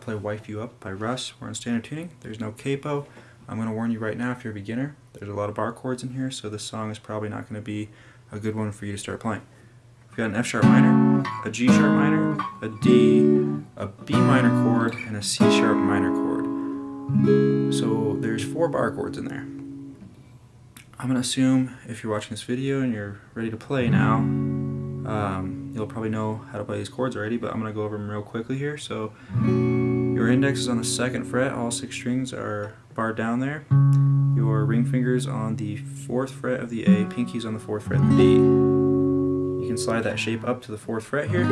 play Wife You Up by Russ. We're on standard tuning. There's no capo. I'm going to warn you right now if you're a beginner, there's a lot of bar chords in here, so this song is probably not going to be a good one for you to start playing. We've got an F sharp minor, a G sharp minor, a D, a B minor chord, and a C sharp minor chord. So there's four bar chords in there. I'm going to assume if you're watching this video and you're ready to play now, um, you'll probably know how to play these chords already, but I'm going to go over them real quickly here. So your index is on the second fret, all six strings are barred down there. Your ring fingers on the fourth fret of the A, pinkies on the fourth fret of the D. You can slide that shape up to the fourth fret here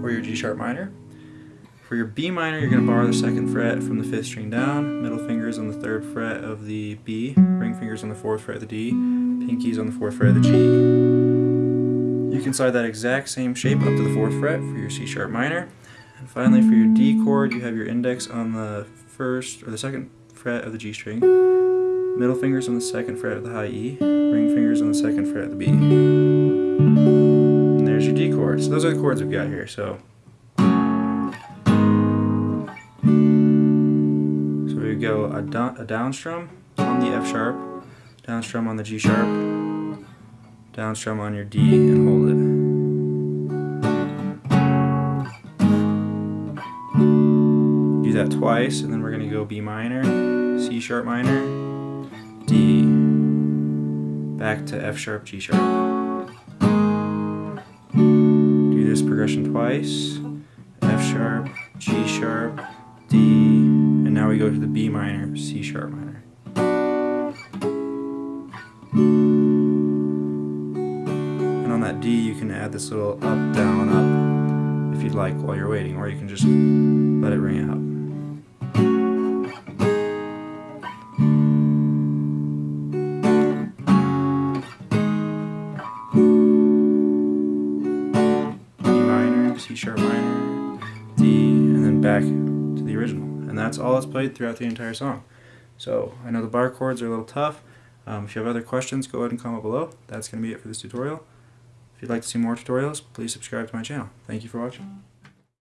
for your G sharp minor. For your B minor, you're going to bar the second fret from the fifth string down, middle fingers on the third fret of the B, ring fingers on the fourth fret of the D, pinkies on the fourth fret of the G. You can slide that exact same shape up to the fourth fret for your C sharp minor. And finally, for your D mm. chord, you have your index on the first or the second fret of the G string, middle fingers on the second fret of the high E, ring fingers on the second fret of the B. And there's your D chord. So those are the chords we've got here. So So we go a, down, a down strum on the F sharp, down strum on the G sharp, down strum on your D and hold it. That twice and then we're going to go B minor, C sharp minor, D, back to F sharp, G sharp. Do this progression twice, F sharp, G sharp, D, and now we go to the B minor, C sharp minor. And on that D you can add this little up, down, up if you'd like while you're waiting, or you can just let it ring out. Sharp minor, D, and then back to the original. And that's all that's played throughout the entire song. So I know the bar chords are a little tough. Um, if you have other questions, go ahead and comment below. That's going to be it for this tutorial. If you'd like to see more tutorials, please subscribe to my channel. Thank you for watching.